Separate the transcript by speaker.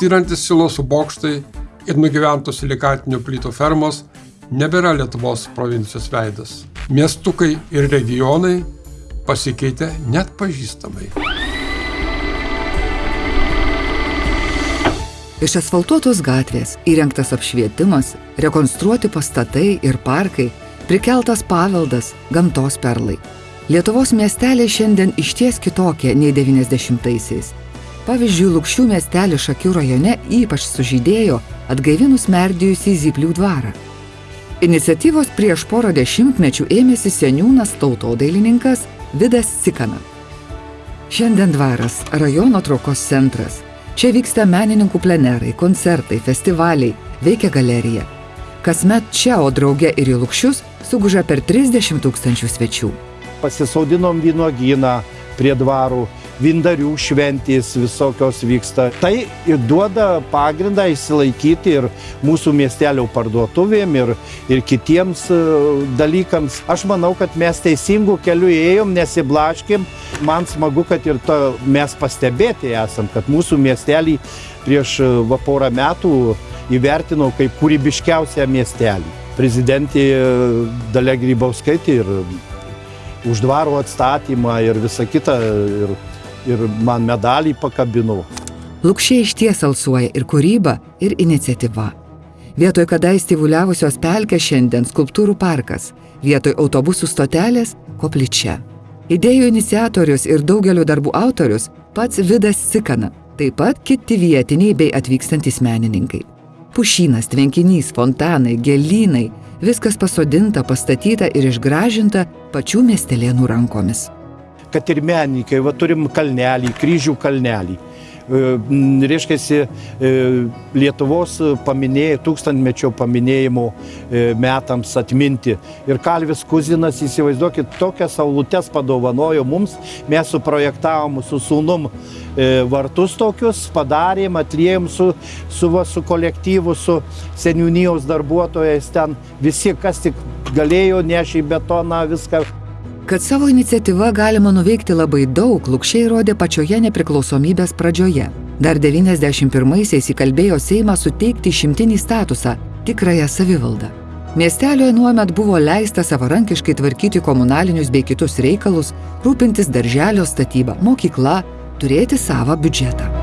Speaker 1: styrantis silosų bokštai ir nugyventos silikatinių plytų fermos nebėra Lietuvos provincijos veidas. Miestukai ir regionai pasikeitė net pažįstamai.
Speaker 2: Išasfaltuotos gatvės, įrengtas apšvietimas, rekonstruoti pastatai ir parkai, prikeltas paveldas, gamtos perlai. Lietuvos miesteliai šiandien išties kitokie nei 90-aisiais. Pavyzdžiui, Lukščių miestelis Šakių rajone ypač sužydėjo atgaivinus merdėjusį Zyplių dvarą. Iniciatyvos prieš porą dešimtmečių ėmėsi seniūnas tautodailininkas Vidas Sikana. Šiandien dvaras - rajono traukos centras. Čia vyksta menininkų plenerai, koncertai, festivaliai, veikia galerija. Kasmet čia, o drauge ir į Lukščius, suguža per 30 tūkstančių svečių
Speaker 3: pasisaudinom vynuogyną prie dvarų, vindarių šventės visokios vyksta. Tai ir duoda pagrindą įsilaikyti ir mūsų miestelio parduotuvėm, ir, ir kitiems e, dalykams. Aš manau, kad mes teisingų kelių ėjom, nesiblaškėm. Man smagu, kad ir to mes pastebėti esam, kad mūsų miestelį prieš e, va porą metų įvertino kaip kūrybiškiausią miestelį. Prezidentė Dalia Grybauskaitė ir už dvaro atstatymą ir visą kitą. Ir, ir man medalį pakabino.
Speaker 2: Lukščiai iš ties alsuoja ir kūryba, ir iniciatyva. Vietoj kadais tyvuliavusios pelkės šiandien skulptūrų parkas, vietoj autobusų stotelės - koplyčia. Idėjų iniciatorius ir daugelio darbų autorius pats Vidas Sikana, taip pat kiti vietiniai bei atvykstantis menininkai. Pušynas, tvenkinys, fontanai, gėlynai Viskas pasodinta, pastatyta ir išgražinta pačių miestelėnų rankomis.
Speaker 3: Kad ir menininkai, va turim kalnelį, kryžių kalnelį. E, reiškia, e, Lietuvos paminėjai, tūkstantmečio paminėjimo e, metams atminti. Ir Kalvis Kuzinas, įsivaizduokit, tokias saulutes padovanojo mums, mes suprojektavom su sūnum vartus tokius, padarėm, atliejom su, su, va, su kolektyvu, su seniūnijos darbuotojais ten, visi, kas tik galėjo, nešė betoną, viską.
Speaker 2: Kad savo iniciatyva galima nuveikti labai daug, Lukščiai rodė pačioje nepriklausomybės pradžioje. Dar 91-aisiais įkalbėjo Seimą suteikti šimtinį statusą - tikrąją savivaldą. Miestelioje nuomet buvo leista savarankiškai tvarkyti komunalinius bei kitus reikalus, rūpintis darželio statybą, mokykla, turėti savo biudžetą.